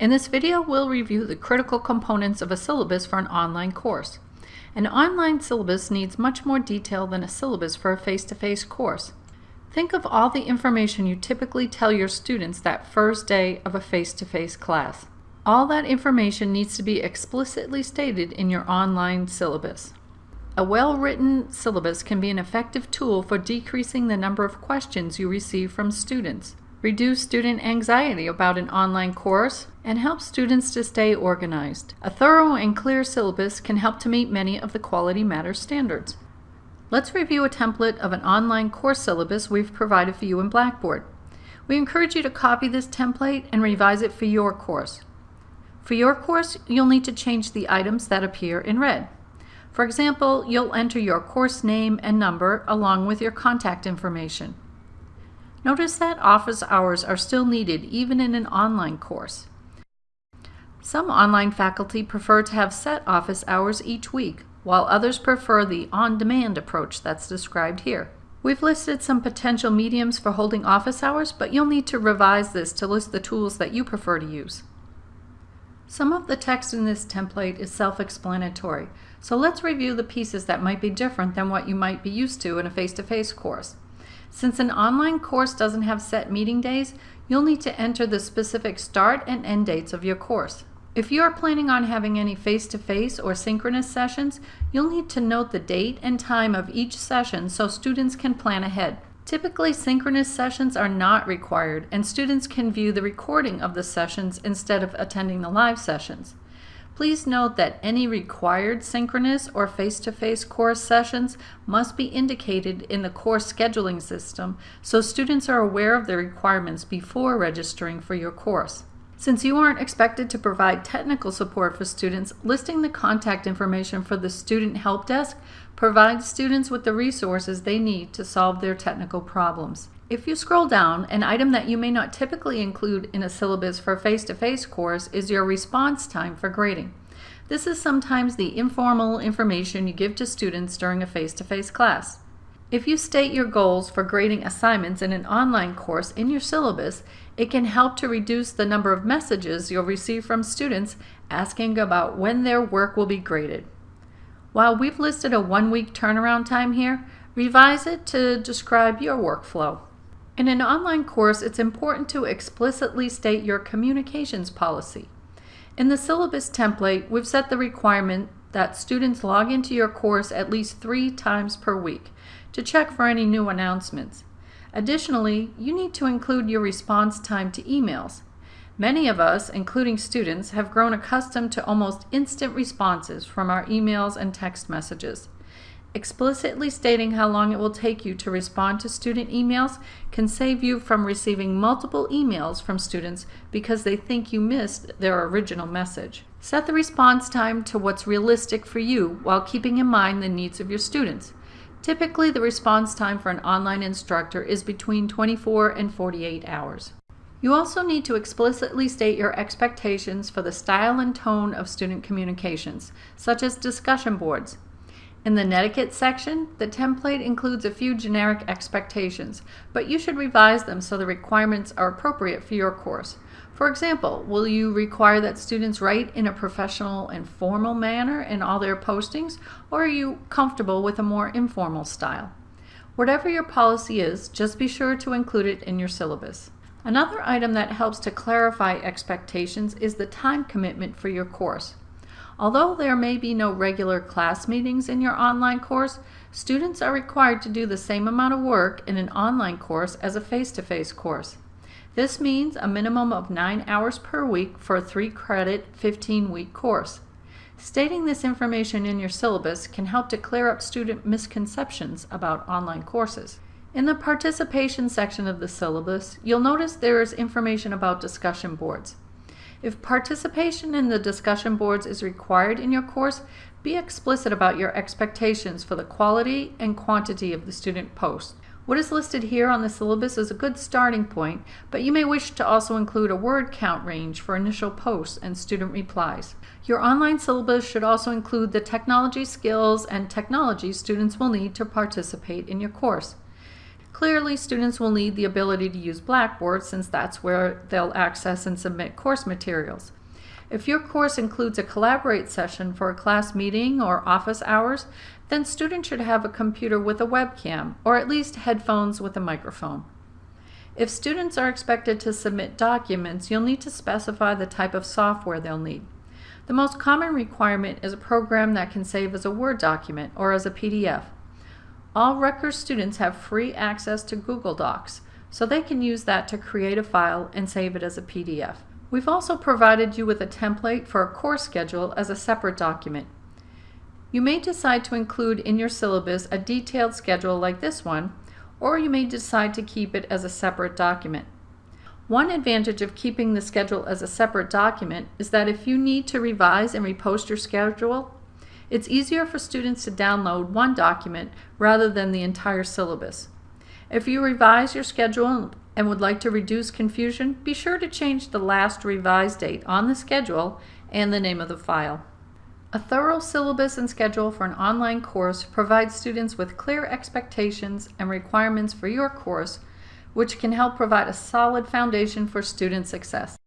In this video, we'll review the critical components of a syllabus for an online course. An online syllabus needs much more detail than a syllabus for a face-to-face -face course. Think of all the information you typically tell your students that first day of a face-to-face -face class. All that information needs to be explicitly stated in your online syllabus. A well-written syllabus can be an effective tool for decreasing the number of questions you receive from students, reduce student anxiety about an online course, and help students to stay organized. A thorough and clear syllabus can help to meet many of the Quality Matters standards. Let's review a template of an online course syllabus we've provided for you in Blackboard. We encourage you to copy this template and revise it for your course. For your course, you'll need to change the items that appear in red. For example, you'll enter your course name and number along with your contact information. Notice that office hours are still needed even in an online course. Some online faculty prefer to have set office hours each week, while others prefer the on-demand approach that's described here. We've listed some potential mediums for holding office hours, but you'll need to revise this to list the tools that you prefer to use. Some of the text in this template is self-explanatory, so let's review the pieces that might be different than what you might be used to in a face-to-face -face course. Since an online course doesn't have set meeting days, you'll need to enter the specific start and end dates of your course. If you are planning on having any face-to-face -face or synchronous sessions, you'll need to note the date and time of each session so students can plan ahead. Typically, synchronous sessions are not required, and students can view the recording of the sessions instead of attending the live sessions. Please note that any required synchronous or face-to-face -face course sessions must be indicated in the course scheduling system so students are aware of the requirements before registering for your course. Since you aren't expected to provide technical support for students, listing the contact information for the Student Help Desk provides students with the resources they need to solve their technical problems. If you scroll down, an item that you may not typically include in a syllabus for a face-to-face -face course is your response time for grading. This is sometimes the informal information you give to students during a face-to-face -face class. If you state your goals for grading assignments in an online course in your syllabus, it can help to reduce the number of messages you'll receive from students asking about when their work will be graded. While we've listed a one-week turnaround time here, revise it to describe your workflow. In an online course, it's important to explicitly state your communications policy. In the syllabus template, we've set the requirement that students log into your course at least three times per week to check for any new announcements. Additionally, you need to include your response time to emails. Many of us, including students, have grown accustomed to almost instant responses from our emails and text messages. Explicitly stating how long it will take you to respond to student emails can save you from receiving multiple emails from students because they think you missed their original message. Set the response time to what's realistic for you while keeping in mind the needs of your students. Typically, the response time for an online instructor is between 24 and 48 hours. You also need to explicitly state your expectations for the style and tone of student communications, such as discussion boards. In the Netiquette section, the template includes a few generic expectations, but you should revise them so the requirements are appropriate for your course. For example, will you require that students write in a professional and formal manner in all their postings, or are you comfortable with a more informal style? Whatever your policy is, just be sure to include it in your syllabus. Another item that helps to clarify expectations is the time commitment for your course. Although there may be no regular class meetings in your online course, students are required to do the same amount of work in an online course as a face-to-face -face course. This means a minimum of 9 hours per week for a 3 credit 15 week course. Stating this information in your syllabus can help to clear up student misconceptions about online courses. In the participation section of the syllabus, you'll notice there is information about discussion boards. If participation in the discussion boards is required in your course, be explicit about your expectations for the quality and quantity of the student posts. What is listed here on the syllabus is a good starting point, but you may wish to also include a word count range for initial posts and student replies. Your online syllabus should also include the technology skills and technology students will need to participate in your course. Clearly, students will need the ability to use Blackboard since that's where they'll access and submit course materials. If your course includes a Collaborate session for a class meeting or office hours, then students should have a computer with a webcam or at least headphones with a microphone. If students are expected to submit documents, you'll need to specify the type of software they'll need. The most common requirement is a program that can save as a Word document or as a PDF. All Rutgers students have free access to Google Docs, so they can use that to create a file and save it as a PDF. We've also provided you with a template for a course schedule as a separate document. You may decide to include in your syllabus a detailed schedule like this one, or you may decide to keep it as a separate document. One advantage of keeping the schedule as a separate document is that if you need to revise and repost your schedule, it's easier for students to download one document rather than the entire syllabus. If you revise your schedule and would like to reduce confusion, be sure to change the last revised date on the schedule and the name of the file. A thorough syllabus and schedule for an online course provides students with clear expectations and requirements for your course, which can help provide a solid foundation for student success.